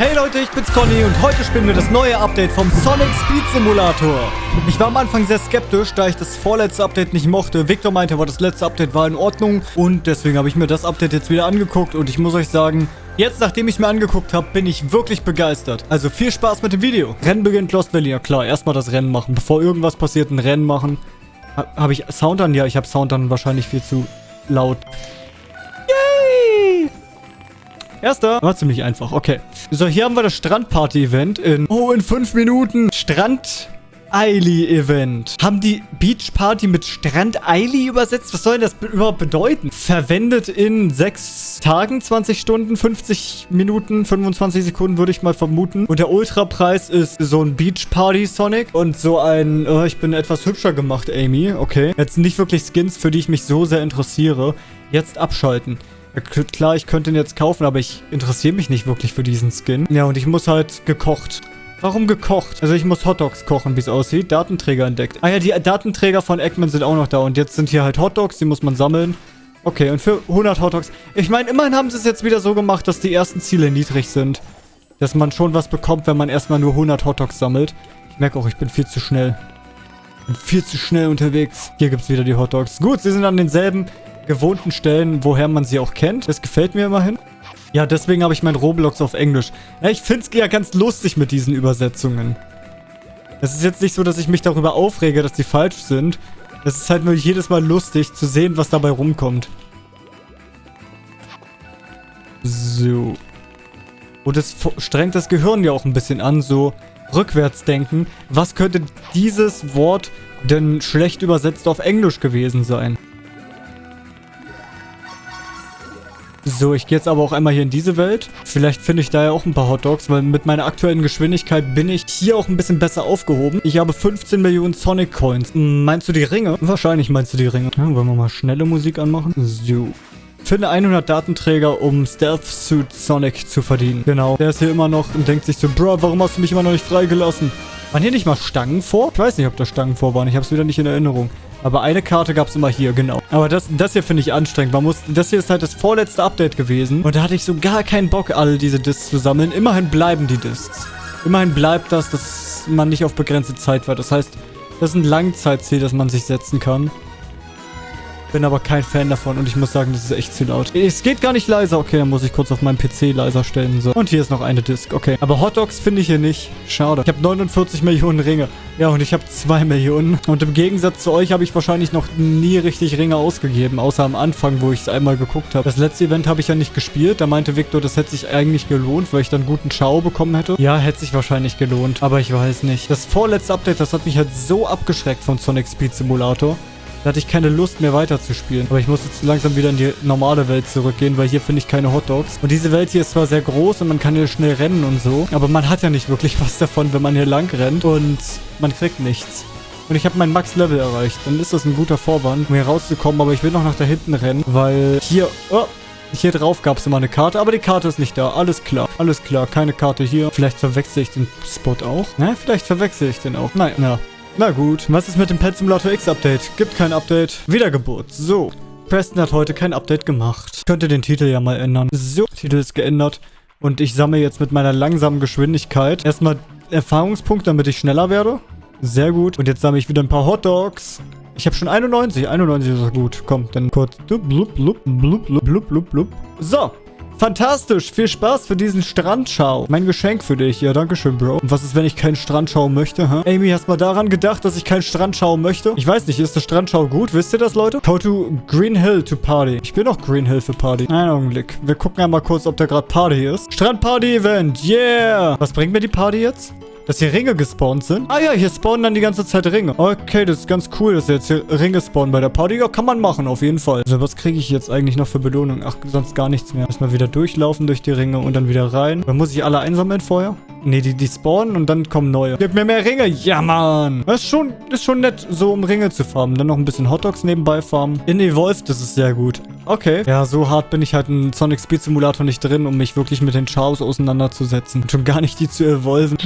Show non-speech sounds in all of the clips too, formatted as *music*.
Hey Leute, ich bin's Conny und heute spielen wir das neue Update vom Sonic Speed Simulator. Ich war am Anfang sehr skeptisch, da ich das vorletzte Update nicht mochte. Victor meinte aber, das letzte Update war in Ordnung und deswegen habe ich mir das Update jetzt wieder angeguckt und ich muss euch sagen, jetzt nachdem ich mir angeguckt habe, bin ich wirklich begeistert. Also viel Spaß mit dem Video. Rennen beginnt Lost Valley, ja klar, erstmal das Rennen machen, bevor irgendwas passiert, ein Rennen machen. Habe ich Sound an? Ja, ich habe Sound an wahrscheinlich viel zu laut. Erster. War ziemlich einfach. Okay. So, hier haben wir das Strandparty-Event in... Oh, in fünf Minuten. Strand... Eili-Event. Haben die Beach Party mit Strand Eili übersetzt? Was soll das überhaupt bedeuten? Verwendet in sechs Tagen, 20 Stunden, 50 Minuten, 25 Sekunden, würde ich mal vermuten. Und der Ultrapreis ist so ein Beach Party Sonic und so ein, oh, ich bin etwas hübscher gemacht, Amy. Okay. Jetzt nicht wirklich Skins, für die ich mich so sehr interessiere. Jetzt abschalten. Klar, ich könnte ihn jetzt kaufen, aber ich interessiere mich nicht wirklich für diesen Skin. Ja, und ich muss halt gekocht. Warum gekocht? Also ich muss Hotdogs kochen, wie es aussieht. Datenträger entdeckt. Ah ja, die Datenträger von Eggman sind auch noch da. Und jetzt sind hier halt Hotdogs, die muss man sammeln. Okay, und für 100 Hotdogs. Ich meine, immerhin haben sie es jetzt wieder so gemacht, dass die ersten Ziele niedrig sind. Dass man schon was bekommt, wenn man erstmal nur 100 Hotdogs sammelt. Ich merke auch, ich bin viel zu schnell. Ich bin viel zu schnell unterwegs. Hier gibt es wieder die Hotdogs. Gut, sie sind an denselben gewohnten Stellen, woher man sie auch kennt. Das gefällt mir immerhin. Ja, deswegen habe ich mein Roblox auf Englisch. Ja, ich finde es ja ganz lustig mit diesen Übersetzungen. Es ist jetzt nicht so, dass ich mich darüber aufrege, dass die falsch sind. Es ist halt nur jedes Mal lustig zu sehen, was dabei rumkommt. So. Und es strengt das Gehirn ja auch ein bisschen an, so rückwärts denken. Was könnte dieses Wort denn schlecht übersetzt auf Englisch gewesen sein? So, ich gehe jetzt aber auch einmal hier in diese Welt. Vielleicht finde ich da ja auch ein paar Hotdogs, weil mit meiner aktuellen Geschwindigkeit bin ich hier auch ein bisschen besser aufgehoben. Ich habe 15 Millionen Sonic Coins. Meinst du die Ringe? Wahrscheinlich meinst du die Ringe. Ja, wollen wir mal schnelle Musik anmachen? So. Finde 100 Datenträger, um Stealth Suit Sonic zu verdienen. Genau. Der ist hier immer noch und denkt sich so, Bro, warum hast du mich immer noch nicht freigelassen? Waren hier nicht mal Stangen vor? Ich weiß nicht, ob da Stangen vor waren. Ich habe es wieder nicht in Erinnerung. Aber eine Karte gab es immer hier, genau. Aber das, das hier finde ich anstrengend. Man muss, das hier ist halt das vorletzte Update gewesen. Und da hatte ich so gar keinen Bock, alle diese Discs zu sammeln. Immerhin bleiben die Discs. Immerhin bleibt das, dass man nicht auf begrenzte Zeit war. Das heißt, das ist ein Langzeitziel, das man sich setzen kann. Bin aber kein Fan davon und ich muss sagen, das ist echt zu laut. Es geht gar nicht leiser. Okay, dann muss ich kurz auf meinem PC leiser stellen. So. Und hier ist noch eine Disk. Okay. Aber Hotdogs finde ich hier nicht. Schade. Ich habe 49 Millionen Ringe. Ja, und ich habe 2 Millionen. Und im Gegensatz zu euch habe ich wahrscheinlich noch nie richtig Ringe ausgegeben. Außer am Anfang, wo ich es einmal geguckt habe. Das letzte Event habe ich ja nicht gespielt. Da meinte Victor, das hätte sich eigentlich gelohnt, weil ich dann guten Schau bekommen hätte. Ja, hätte sich wahrscheinlich gelohnt. Aber ich weiß nicht. Das vorletzte Update, das hat mich halt so abgeschreckt von Sonic Speed Simulator. Da hatte ich keine Lust mehr weiterzuspielen. Aber ich muss jetzt langsam wieder in die normale Welt zurückgehen, weil hier finde ich keine Hotdogs. Und diese Welt hier ist zwar sehr groß und man kann hier schnell rennen und so, aber man hat ja nicht wirklich *laughs* was davon, wenn man hier lang rennt und man kriegt nichts. Und ich habe mein Max-Level erreicht. Dann ist das ein guter Vorwand, um hier rauszukommen. Aber ich will noch nach da hinten rennen, weil hier... Oh, hier drauf gab es immer eine Karte, aber die Karte ist nicht da. Alles klar. Alles klar. Keine Karte hier. Vielleicht verwechsel ich den Spot auch. Ne, vielleicht verwechsel ich den auch. Nein, ja. Na gut, was ist mit dem Pet Simulator X Update? Gibt kein Update. Wiedergeburt. So. Preston hat heute kein Update gemacht. Ich könnte den Titel ja mal ändern. So, Titel ist geändert. Und ich sammle jetzt mit meiner langsamen Geschwindigkeit erstmal Erfahrungspunkte, damit ich schneller werde. Sehr gut. Und jetzt sammle ich wieder ein paar Hotdogs. Ich habe schon 91. 91 ist gut. Komm, dann kurz. Blub, blub, blub, blub, blub, blub, blub. So, Fantastisch. Viel Spaß für diesen Strandschau. Mein Geschenk für dich. Ja, danke schön, Bro. Und was ist, wenn ich keinen Strandschau möchte, hä? Amy, hast mal daran gedacht, dass ich keinen Strandschau möchte? Ich weiß nicht, ist der Strandschau gut? Wisst ihr das, Leute? Go to Green Hill to Party. Ich bin auch Green Hill für Party. Einen Augenblick. Wir gucken einmal kurz, ob da gerade Party ist. Strandparty-Event. Yeah. Was bringt mir die Party jetzt? Dass hier Ringe gespawnt sind. Ah ja, hier spawnen dann die ganze Zeit Ringe. Okay, das ist ganz cool, dass jetzt hier Ringe spawnen bei der Party. Ja, kann man machen, auf jeden Fall. Also, was kriege ich jetzt eigentlich noch für Belohnung? Ach, sonst gar nichts mehr. Erstmal wieder durchlaufen durch die Ringe und dann wieder rein. Dann muss ich alle einsammeln vorher? Nee, die, die spawnen und dann kommen neue. Gib mir mehr Ringe. Ja, Mann. Das ist schon, ist schon nett, so um Ringe zu farmen. Dann noch ein bisschen Hotdogs nebenbei farmen. In Evolved, das ist sehr gut. Okay. Ja, so hart bin ich halt in Sonic Speed Simulator nicht drin, um mich wirklich mit den Chaos auseinanderzusetzen. Und schon gar nicht die zu evolven.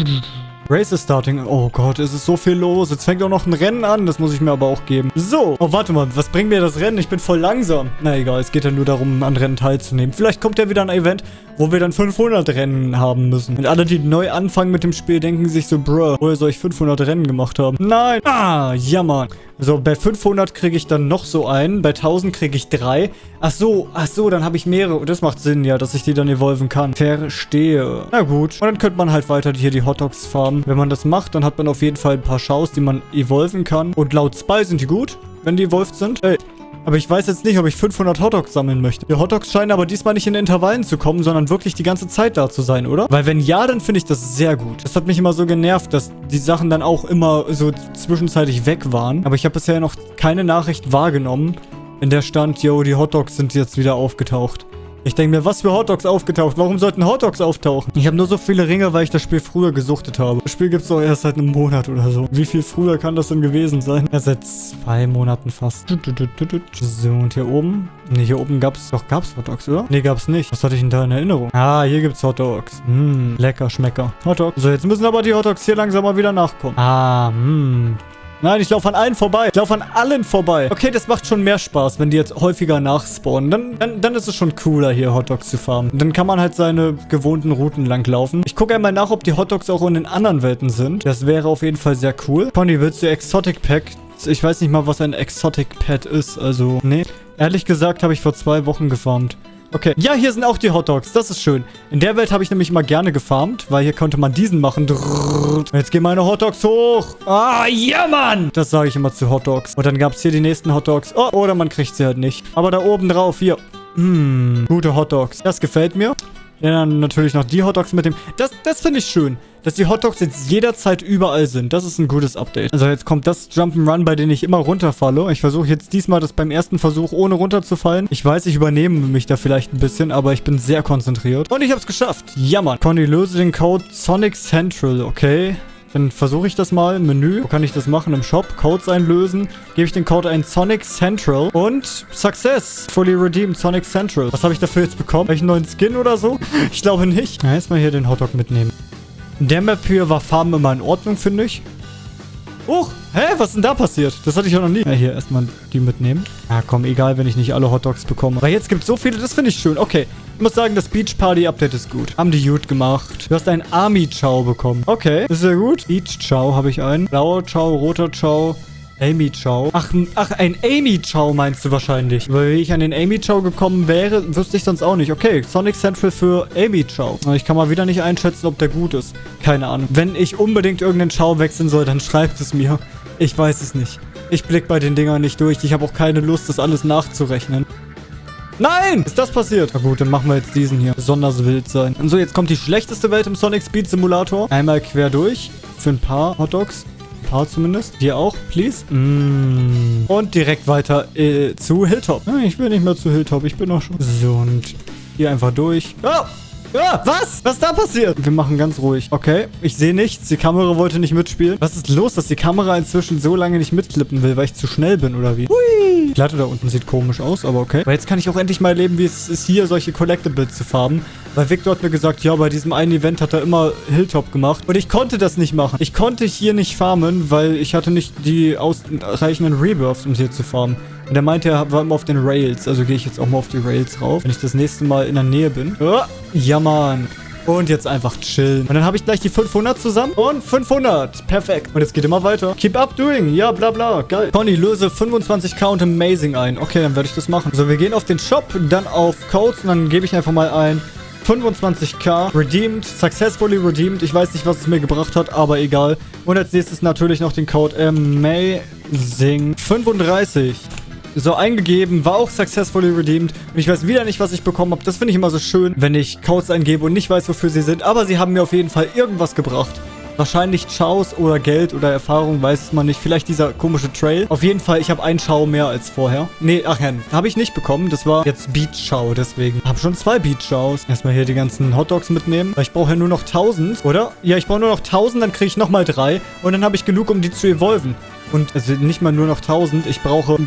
Race is starting. Oh Gott, es ist so viel los. Jetzt fängt auch noch ein Rennen an. Das muss ich mir aber auch geben. So. Oh, warte mal. Was bringt mir das Rennen? Ich bin voll langsam. Na egal, es geht ja nur darum, an Rennen teilzunehmen. Vielleicht kommt ja wieder ein Event, wo wir dann 500 Rennen haben müssen. Und alle, die neu anfangen mit dem Spiel, denken sich so, bruh, woher soll ich 500 Rennen gemacht haben? Nein. Ah, ja, Mann. So, bei 500 kriege ich dann noch so einen. Bei 1000 kriege ich drei. Ach so, ach so, dann habe ich mehrere. Das macht Sinn, ja, dass ich die dann evolven kann. Verstehe. Na gut. Und dann könnte man halt weiter hier die Hotdogs farmen. Wenn man das macht, dann hat man auf jeden Fall ein paar Schaus, die man evolven kann. Und laut Spy sind die gut, wenn die evolved sind. Ey, aber ich weiß jetzt nicht, ob ich 500 Hotdogs sammeln möchte. Die Hotdogs scheinen aber diesmal nicht in Intervallen zu kommen, sondern wirklich die ganze Zeit da zu sein, oder? Weil wenn ja, dann finde ich das sehr gut. Das hat mich immer so genervt, dass die Sachen dann auch immer so zwischenzeitlich weg waren. Aber ich habe bisher noch keine Nachricht wahrgenommen, in der stand, yo, die Hotdogs sind jetzt wieder aufgetaucht. Ich denke mir, was für Hotdogs aufgetaucht? Warum sollten Hotdogs auftauchen? Ich habe nur so vieleRinge, weil ich das Spiel früher gesuchtet habe. Das Spiel gibt es doch erst seit einem Monat oder so. Wie viel früher kann das denn gewesen sein? Ja, seit zwei Monaten fast. So, und hier oben? Ne, hier oben gab es doch, gab es Hotdogs, oder? Ne, gab es nicht. Was hatte ich denn da in Erinnerung? Ah, hier gibt es Hotdogs. Hm, lecker, Schmecker. Hotdog. So, jetzt müssen aber die Hotdogs hier langsam mal wieder nachkommen. Ah, hm. Nein, ich laufe an allen vorbei. Ich laufe an allen vorbei. Okay, das macht schon mehr Spaß, wenn die jetzt häufiger nachspawnen. Dann, dann, dann ist es schon cooler, hier Hotdogs zu farmen. Dann kann man halt seine gewohnten Routen langlaufen. Ich gucke einmal nach, ob die Hotdogs auch in den anderen Welten sind. Das wäre auf jeden Fall sehr cool. Pony, willst du Exotic Pack? Ich weiß nicht mal, was ein Exotic Pet ist. Also, nee. Ehrlich gesagt habe ich vor zwei Wochen gefarmt. Okay. Ja, hier sind auch die Hotdogs. Das ist schön. In der Welt habe ich nämlich immer gerne gefarmt, weil hier konnte man diesen machen. Jetzt gehen meine Hotdogs hoch. Ah, ja, Mann. Das sage ich immer zu Hotdogs. Und dann gab es hier die nächsten Hotdogs. Oh, oder man kriegt sie halt nicht. Aber da oben drauf, hier. Hm, gute Hotdogs. Das gefällt mir. Dann natürlich noch die Hotdogs mit dem... Das, das finde ich schön dass die Hotdogs jetzt jederzeit überall sind. Das ist ein gutes Update. Also jetzt kommt das Jump'n'Run, bei dem ich immer runterfalle. Ich versuche jetzt diesmal das beim ersten Versuch ohne runterzufallen. Ich weiß, ich übernehme mich da vielleicht ein bisschen, aber ich bin sehr konzentriert. Und ich habe es geschafft. Ja, Mann. Conny, löse den Code Sonic Central, okay? Dann versuche ich das mal. Menü. Wo kann ich das machen? Im Shop. Codes einlösen. Gebe ich den Code ein Sonic Central. Und Success. Fully redeemed Sonic Central. Was habe ich dafür jetzt bekommen? Habe ich einen neuen Skin oder so? *laughs* Ich glaube nicht. Ja, erstmal hier den Hotdog mitnehmen. In der Map hier war Farben immer in Ordnung, finde ich. Huch, hä, was ist denn da passiert? Das hatte ich ja noch nie. Ja, hier erstmal die mitnehmen. Ja, komm, egal, wenn ich nicht alle Hotdogs bekomme. Aber jetzt gibt es so viele, das finde ich schön. Okay, muss sagen, das Beach Party Update ist gut. Haben die gut gemacht. Du hast einen Army Chow bekommen. Okay, ist ja gut. Beach Chow habe ich einen. Blauer Chow, roter Chow. Amy Chow. Ach, ach, ein Amy Chow meinst du wahrscheinlich. Weil wie ich an den Amy Chow gekommen wäre, wüsste ich sonst auch nicht. Okay, Sonic Central für Amy Chow. Ich kann mal wieder nicht einschätzen, ob der gut ist. Keine Ahnung. Wenn ich unbedingt irgendeinen Chow wechseln soll, dann *laughs* schreibt es mir. Ich weiß es nicht. Ich blick bei den Dingern nicht durch. Ich habe auch keine Lust, das alles nachzurechnen. Nein! Ist das passiert? Na gut, dann machen wir jetzt diesen hier. Besonders wild sein. Und so, jetzt kommt die schlechteste Welt im Sonic Speed Simulator. Einmal quer durch. Für ein paar Hotdogs paar zumindest. Dir auch, please. Mm. Und direkt weiter äh, zu Hilltop. Ich will nicht mehr zu Hilltop. Ich bin noch schon... So, und hier einfach durch. Oh! Ja, was? Was ist da passiert? Wir machen ganz ruhig. Okay, ich sehe nichts. Die Kamera wollte nicht mitspielen. Was ist los, dass die Kamera inzwischen so lange nicht mitklippen will, weil ich zu schnell bin oder wie? Hui. Die Platte da unten sieht komisch aus, aber okay. Aber jetzt kann ich auch endlich mal erleben, wie es ist, hier solche Collectibles zu farben. Weil Victor hat mir gesagt, ja, bei diesem einen Event hat er immer Hilltop gemacht. Und ich konnte das nicht machen. Ich konnte hier nicht farmen, weil ich hatte nicht die ausreichenden Rebirths, um hier zu farmen. Und er meinte, er war immer auf den Rails. Also gehe ich jetzt auch mal auf die Rails rauf, wenn ich das nächste Mal in der Nähe bin. Oh, ja, Mann. Und jetzt einfach chillen. Und dann habe ich gleich die 500 zusammen. Und 500. Perfekt. Und jetzt geht immer weiter. Keep up doing. Ja, bla bla. Geil. Conny, löse 25k und Amazing ein. Okay, dann werde ich das machen. So, wir gehen auf den Shop, dann auf Codes und dann gebe ich einfach mal ein 25k. Redeemed. Successfully redeemed. Ich weiß nicht, was es mir gebracht hat, aber egal. Und als nächstes natürlich noch den Code Amazing 35 so eingegeben, war auch successfully redeemed. Und ich weiß wieder nicht, was ich bekommen habe. Das finde ich immer so schön, wenn ich Codes eingebe und nicht weiß, wofür sie sind. Aber sie haben mir auf jeden Fall irgendwas gebracht. Wahrscheinlich Chaos oder Geld oder Erfahrung, weiß man nicht. Vielleicht dieser komische Trail. Auf jeden Fall, ich habe einen Chao mehr als vorher. Nee, ach ja, habe ich nicht bekommen. Das war jetzt Beach Chao, deswegen. Habe schon zwei Beach Chaos. Erstmal hier die ganzen Hotdogs mitnehmen. Weil ich brauche ja nur noch 1000, oder? Ja, ich brauche nur noch 1000, dann kriege ich nochmal drei. Und dann habe ich genug, um die zu evolven. Und also nicht mal nur noch 1000. Ich brauche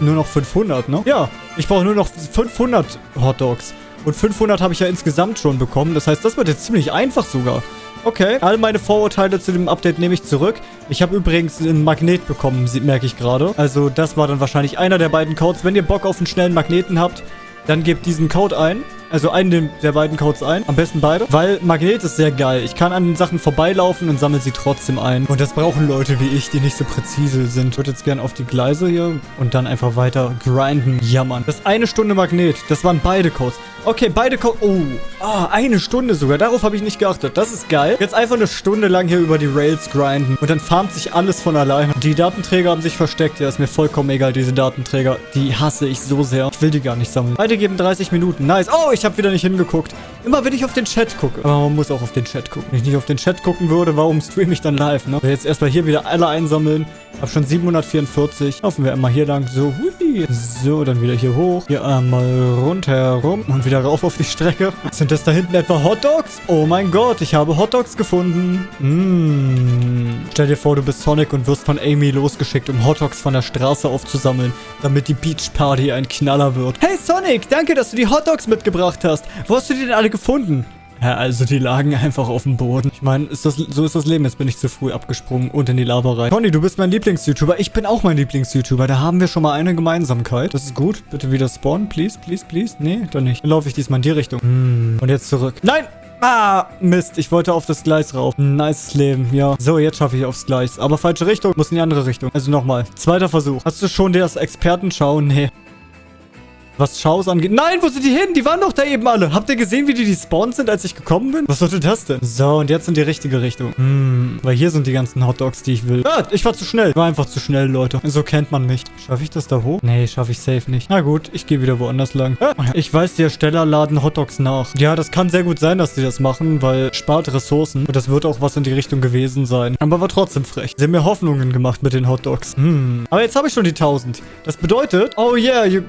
nur noch 500, ne? Ja, ich brauche nur noch 500 Hotdogs. Und 500 habe ich ja insgesamt schon bekommen. Das heißt, das wird jetzt ziemlich einfach sogar. Okay, all meine Vorurteile zu dem Update nehme ich zurück. Ich habe übrigens einen Magnet bekommen, merke ich gerade. Also das war dann wahrscheinlich einer der beiden Codes. Wenn ihr Bock auf einen schnellen Magneten habt, dann gebt diesen Code ein. Also einen der beiden Codes ein. Am besten beide. Weil Magnet ist sehr geil. Ich kann an den Sachen vorbeilaufen und sammle sie trotzdem ein. Und das brauchen Leute wie ich, die nicht so präzise sind. Ich würde jetzt gerne auf die Gleise hier und dann einfach weiter grinden. Ja, Mann. Das eine Stunde Magnet. Das waren beide Codes. Okay, beide Codes. Oh. Ah, eine Stunde sogar. Darauf habe ich nicht geachtet. Das ist geil. Jetzt einfach eine Stunde lang hier über die Rails grinden. Und dann farmt sich alles von alleine. Die Datenträger haben sich versteckt. Ja, ist mir vollkommen egal, diese Datenträger. Die hasse ich so sehr. Ich will die gar nicht sammeln. Beide geben 30 Minuten. Nice. Oh, ich habe wieder nicht hingeguckt. Immer wenn ich auf den Chat gucke. Aber man muss auch auf den Chat gucken. Wenn ich nicht auf den Chat gucken würde, warum streame ich dann live, ne? Jetzt erstmal hier wieder alle einsammeln. Hab schon 744. Laufen wir einmal hier lang. So, hui. So, dann wieder hier hoch. Hier einmal rundherum. Und wieder rauf auf die Strecke. Sind das da hinten etwa Hotdogs? Oh mein Gott, ich habe Hotdogs gefunden. Mmh. Stell dir vor, du bist Sonic und wirst von Amy losgeschickt, um Hotdogs von der Straße aufzusammeln, damit die Beach Party ein Knaller wird. Hey Sonic, danke, dass du die Hotdogs mitgebracht hast. Wo hast du die denn alle gefunden? Ja, also die lagen einfach auf dem Boden. Ich meine, so ist das Leben. Jetzt bin ich zu früh abgesprungen und in die Lava rein. Conny, du bist mein Lieblings-YouTuber. Ich bin auch mein Lieblings-YouTuber. Da haben wir schon mal eine Gemeinsamkeit. Das ist gut. Bitte wieder spawnen. Please, please, please. Nee, dann nicht. Dann laufe ich diesmal in die Richtung. Hm. Und jetzt zurück. Nein! Ah, Mist. Ich wollte auf das Gleis rauf. Nice Leben, ja. So, jetzt schaffe ich aufs Gleis. Aber falsche Richtung. Muss in die andere Richtung. Also nochmal. Zweiter Versuch. Hast du schon das Expertenschau? Nee. Was Schaus angeht. Nein, wo sind die hin? Die waren doch da eben alle. Habt ihr gesehen, wie die despawned sind, als ich gekommen bin? Was sollte das denn? So, und jetzt in die richtige Richtung. Hm, weil hier sind die ganzen Hotdogs, die ich will. Ah, ich war zu schnell. Ich war einfach zu schnell, Leute. So kennt man mich. Schaffe ich das da hoch? Nee, schaffe ich safe nicht. Na gut, ich gehe wieder woanders lang. Ah, ich weiß, die Ersteller laden Hotdogs nach. Ja, das kann sehr gut sein, dass die das machen, weil spart Ressourcen. Und das wird auch was in die Richtung gewesen sein. Aber war trotzdem frech. Sie haben mir Hoffnungen gemacht mit den Hotdogs. Hm. Aber jetzt habe ich schon die 1000. Das bedeutet, oh yeah, you,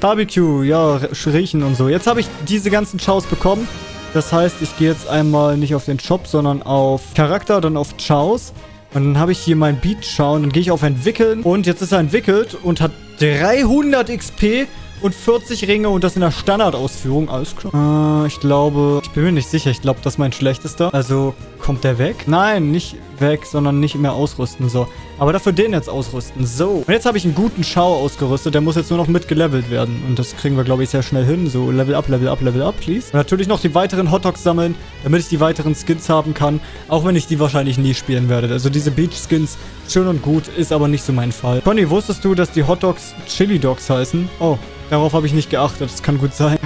Barbecue Barbecue, ja, riechen und so. Jetzt habe ich diese ganzen Chows bekommen. Das heißt, ich gehe jetzt einmal nicht auf den Shop, sondern auf Charakter, dann auf Chows. Und dann habe ich hier mein Beat schauen. Dann gehe ich auf Entwickeln. Und jetzt ist er entwickelt und hat 300 XP und 40 Ringe und das in der Standardausführung. Alles klar. Äh, ich glaube, ich bin mir nicht sicher. Ich glaube, das ist mein schlechtester. Also, kommt der weg? Nein, nicht weg, sondern nicht mehr ausrüsten. So. Aber dafür den jetzt ausrüsten. So. Und jetzt habe ich einen guten Schau ausgerüstet. Der muss jetzt nur noch mitgelevelt werden. Und das kriegen wir, glaube ich, sehr schnell hin. So, Level up, Level up, Level up, please. Und natürlich noch die weiteren Hotdogs sammeln, damit ich die weiteren Skins haben kann. Auch wenn ich die wahrscheinlich nie spielen werde. Also diese Beach-Skins, schön und gut, ist aber nicht so mein Fall. Conny, wusstest du, dass die Hotdogs Chili Dogs heißen? Oh, darauf habe ich nicht geachtet. Das kann gut sein.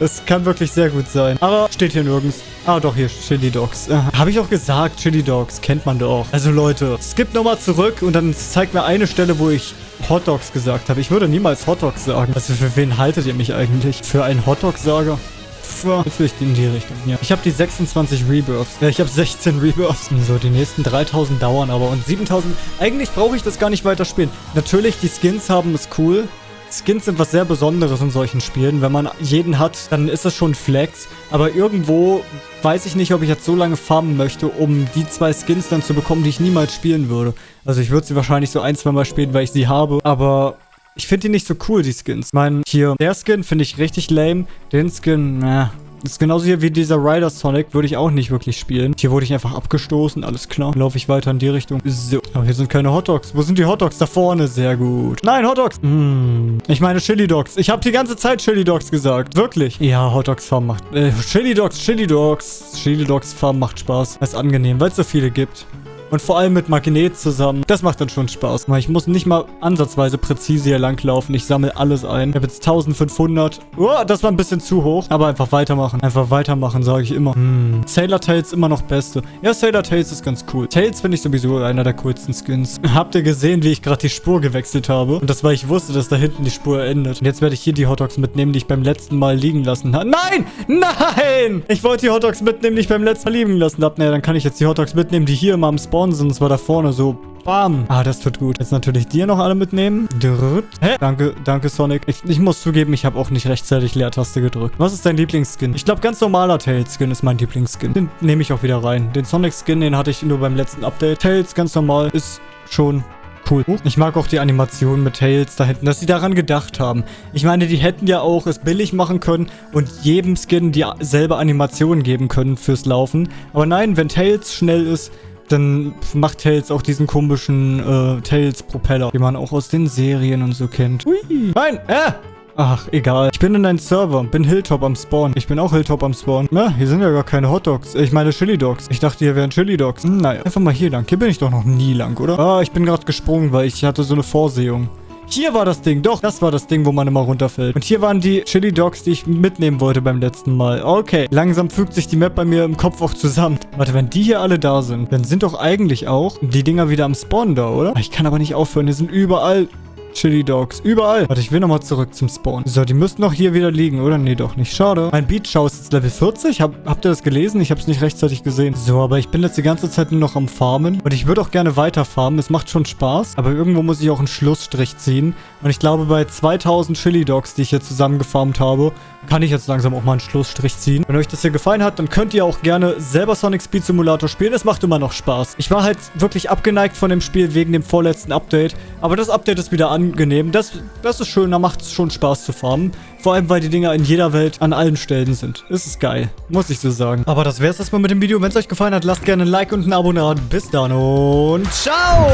Das kann wirklich sehr gut sein. Aber steht hier nirgends. Ah, doch, hier, Chili Dogs. Äh, Habe ich auch gesagt, Chili Dogs, kennt man doch. Also Leute, skip nochmal zurück und dann zeigt mir eine Stelle, wo ich Hot Dogs gesagt habe. Ich würde niemals Hot Dogs sagen. Also für wen haltet ihr mich eigentlich? Für einen Hot Dog-Sager? Jetzt will ich in die Richtung. Ja. Ich habe die 26 Rebirths. Ja, ich habe 16 Rebirths. So, die nächsten 3000 dauern aber. Und 7000... Eigentlich brauche ich das gar nicht weiter spielen. Natürlich, die Skins haben ist cool. Skins sind was sehr Besonderes in solchen Spielen. Wenn man jeden hat, dann ist das schon Flex. Aber irgendwo weiß ich nicht, ob ich jetzt so lange farmen möchte, um die zwei Skins dann zu bekommen, die ich niemals spielen würde. Also ich würde sie wahrscheinlich so ein, zwei Mal spielen, weil ich sie habe. Aber ich finde die nicht so cool, die Skins. Ich meine, hier, der Skin finde ich richtig lame. Den Skin, na, das ist genauso hier wie dieser Rider Sonic, würde ich auch nicht wirklich spielen. Hier wurde ich einfach abgestoßen, alles klar. Laufe ich weiter in die Richtung. So. Aber hier sind keine Hotdogs. Wo sind die Hotdogs? Da vorne, sehr gut. Nein, Hotdogs. Mmh. Ich meine Chili Dogs. Ich habe die ganze Zeit Chili Dogs gesagt. Wirklich. Ja, Hotdogs Farm macht... Äh, Chili Dogs, Chili Dogs. Chili Dogs Farm macht Spaß. Das ist angenehm, weil es so viele gibt. Und vor allem mit Magnet zusammen. Das macht dann schon Spaß. Ich muss nicht mal ansatzweise präzise hier langlaufen. Ich sammle alles ein. Ich habe jetzt 1500. Oh, das war ein bisschen zu hoch. Aber einfach weitermachen. Einfach weitermachen, sage ich immer. Hm. Sailor Tails immer noch beste. Ja, Sailor Tails ist ganz cool. Tails finde ich sowieso einer der coolsten Skins. *laughs* Habt ihr gesehen, wie ich gerade die Spur gewechselt habe? Und das, weil ich wusste, dass da hinten die Spur endet. Und jetzt werde ich hier die Hotdogs mitnehmen, die ich beim letzten Mal liegen lassen habe. Nein! Nein! Ich wollte die Hotdogs mitnehmen, die ich beim letzten Mal liegen lassen habe. Naja, dann kann ich jetzt die Hotdogs mitnehmen, die hier immer am Spawn sind. Das war da vorne so Bam. Ah, das tut gut. Jetzt natürlich dir noch alle mitnehmen. Drrrt. Hä? Danke, danke Sonic. Ich, ich muss zugeben, ich habe auch nicht rechtzeitig Leertaste gedrückt. Was ist dein Lieblingsskin? Ich glaube, ganz normaler Tails-Skin ist mein Lieblingsskin. Den nehme ich auch wieder rein. Den Sonic-Skin, den hatte ich nur beim letzten Update. Tails, ganz normal, ist schon Cool. Ich mag auch die Animation mit Tails da hinten, dass sie daran gedacht haben. Ich meine, die hätten ja auch es billig machen können und jedem Skin dieselbe Animation geben können fürs Laufen. Aber nein, wenn Tails schnell ist, dann macht Tails auch diesen komischen äh, Tails-Propeller, den man auch aus den Serien und so kennt. Hui. Nein, äh! Ach, egal. Ich bin in einem Server, bin Hilltop am Spawn. Ich bin auch Hilltop am Spawn. Na, hier sind ja gar keine Hotdogs. Ich meine Chili Dogs. Ich dachte, hier wären Chili Dogs. Hm, naja, einfach mal hier lang. Hier bin ich doch noch nie lang, oder? Ah, ich bin gerade gesprungen, weil ich hatte so eine Vorsehung. Hier war das Ding. Doch, das war das Ding, wo man immer runterfällt. Und hier waren die Chili Dogs, die ich mitnehmen wollte beim letzten Mal. Okay, langsam fügt sich die Map bei mir im Kopf auch zusammen. Warte, wenn die hier alle da sind, dann sind doch eigentlich auch die Dinger wieder am Spawn da, oder? Ich kann aber nicht aufhören. Die sind überall Chili Dogs. Überall. Warte, ich will nochmal zurück zum Spawn. So, die müssten doch hier wieder liegen, oder? Nee, doch nicht. Schade. Mein Beach House ist Level 40. Hab, habt ihr das gelesen? Ich hab's nicht rechtzeitig gesehen. So, aber ich bin jetzt die ganze Zeit nur noch am Farmen. Und ich würde auch gerne weiter farmen. Es macht schon Spaß. Aber irgendwo muss ich auch einen Schlussstrich ziehen. Und ich glaube, bei 2000 Chili Dogs, die ich hier zusammengefarmt habe, kann ich jetzt langsam auch mal einen Schlussstrich ziehen. Wenn euch das hier gefallen hat, dann könnt ihr auch gerne selber Sonic Speed Simulator spielen. Es macht immer noch Spaß. Ich war halt wirklich abgeneigt von dem Spiel wegen dem vorletzten Update. Aber das Update ist wieder angenehm. Das, das ist schön, da macht es schon Spaß zu farmen. Vor allem, weil die Dinger in jeder Welt an allen Stellen sind. Das ist geil, muss ich so sagen. Aber das wäre es erstmal mit dem Video. Wenn es euch gefallen hat, lasst gerne ein Like und ein Abo da. Bis dann und ciao!